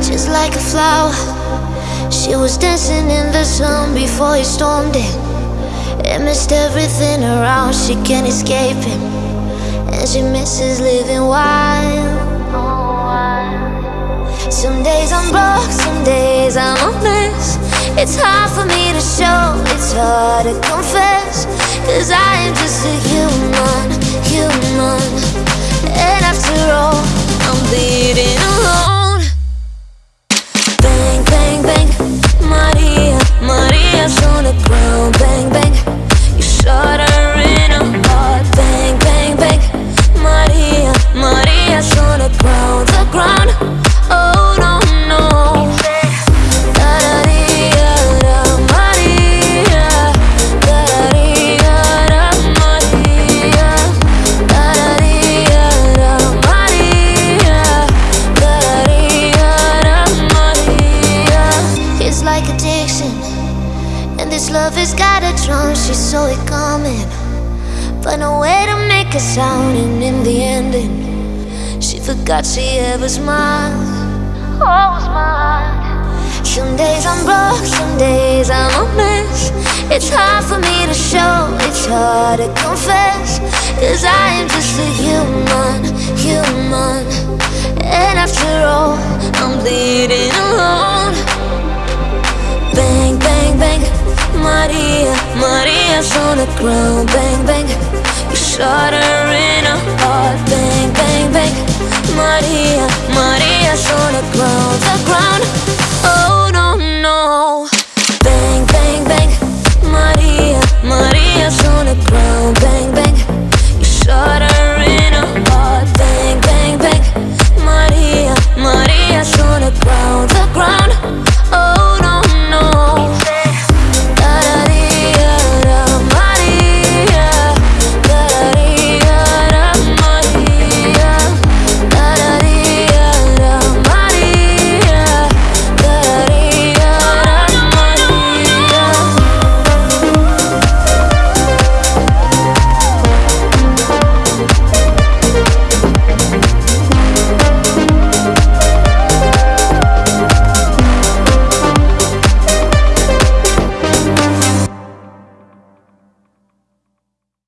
Just like a flower, she was dancing in the sun before he stormed in. And missed everything around, she can't escape him. And she misses living wild. Some days I'm broke, some days I'm a mess. It's hard for me to show, it's hard to confess. Cause I am just a human. Love has got a drum. She saw it coming, but no way to make a sound. And in the ending, she forgot she ever smiled. Oh, smiled. Some days I'm broke, some days I'm a mess. It's hard for me to show, it's hard to confess. Cause I am just a human, human. hands on the ground, bang, bang. You shot her in a heart, bang, bang, bang.